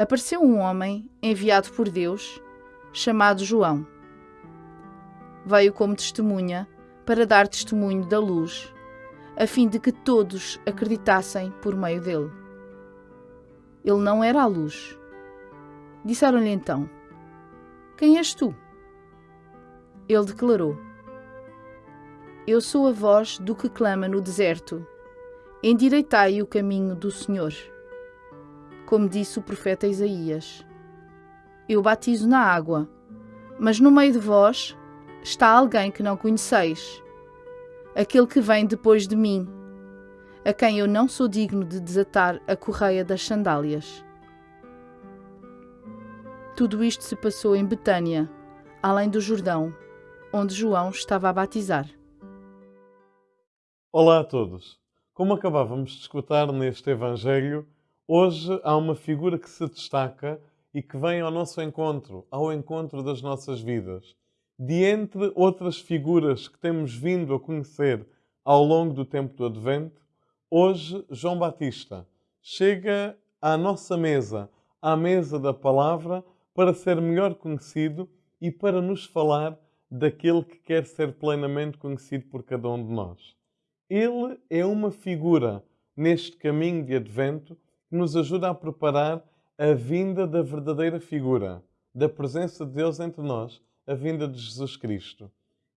apareceu um homem enviado por Deus, chamado João. Veio como testemunha para dar testemunho da luz, a fim de que todos acreditassem por meio dele. Ele não era a luz. Disseram-lhe então: Quem és tu? Ele declarou: Eu sou a voz do que clama no deserto. Endireitai o caminho do Senhor. Como disse o profeta Isaías: Eu batizo na água, mas no meio de vós está alguém que não conheceis, aquele que vem depois de mim, a quem eu não sou digno de desatar a correia das sandálias. Tudo isto se passou em Betânia, além do Jordão, onde João estava a batizar. Olá a todos. Como acabávamos de escutar neste Evangelho, hoje há uma figura que se destaca e que vem ao nosso encontro, ao encontro das nossas vidas. De entre outras figuras que temos vindo a conhecer ao longo do tempo do Advento, hoje João Batista chega à nossa mesa, à mesa da palavra, para ser melhor conhecido e para nos falar daquele que quer ser plenamente conhecido por cada um de nós. Ele é uma figura neste caminho de advento que nos ajuda a preparar a vinda da verdadeira figura, da presença de Deus entre nós, a vinda de Jesus Cristo.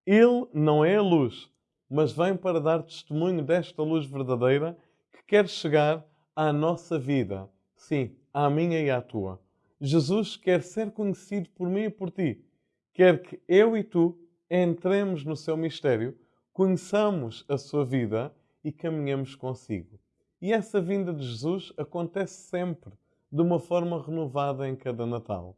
Ele não é a luz, mas vem para dar testemunho desta luz verdadeira que quer chegar à nossa vida, sim, à minha e à tua. Jesus quer ser conhecido por mim e por ti. Quer que eu e tu entremos no seu mistério conheçamos a sua vida e caminhamos consigo. E essa vinda de Jesus acontece sempre de uma forma renovada em cada Natal.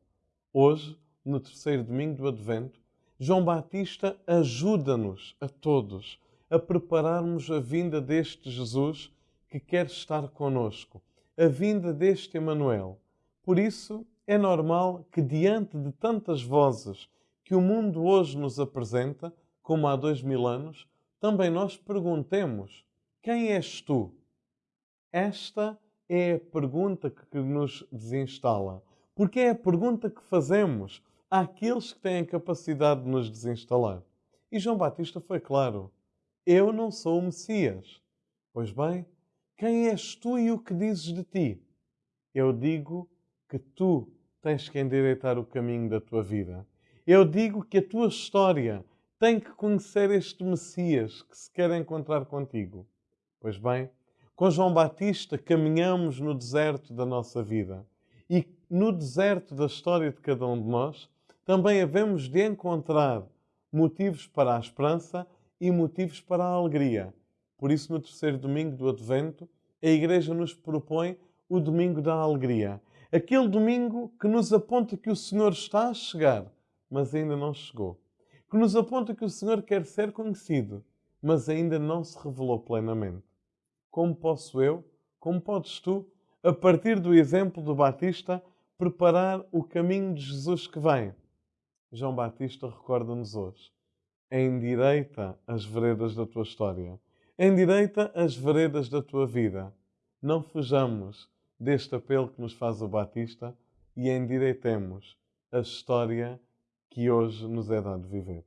Hoje, no terceiro domingo do Advento, João Batista ajuda-nos a todos a prepararmos a vinda deste Jesus que quer estar conosco, a vinda deste Emanuel. Por isso, é normal que diante de tantas vozes que o mundo hoje nos apresenta, como há dois mil anos, também nós perguntemos: quem és tu? Esta é a pergunta que nos desinstala. Porque é a pergunta que fazemos àqueles que têm a capacidade de nos desinstalar. E João Batista foi claro: Eu não sou o Messias. Pois bem, quem és tu e o que dizes de ti? Eu digo que tu tens que endireitar o caminho da tua vida. Eu digo que a tua história tem que conhecer este Messias que se quer encontrar contigo. Pois bem, com João Batista caminhamos no deserto da nossa vida e no deserto da história de cada um de nós também havemos de encontrar motivos para a esperança e motivos para a alegria. Por isso, no terceiro domingo do Advento, a Igreja nos propõe o domingo da alegria. Aquele domingo que nos aponta que o Senhor está a chegar, mas ainda não chegou que nos aponta que o Senhor quer ser conhecido, mas ainda não se revelou plenamente. Como posso eu, como podes tu, a partir do exemplo do Batista, preparar o caminho de Jesus que vem? João Batista recorda-nos hoje. Endireita as veredas da tua história. Endireita as veredas da tua vida. Não fujamos deste apelo que nos faz o Batista e endireitemos a história que hoje nos é dado viver.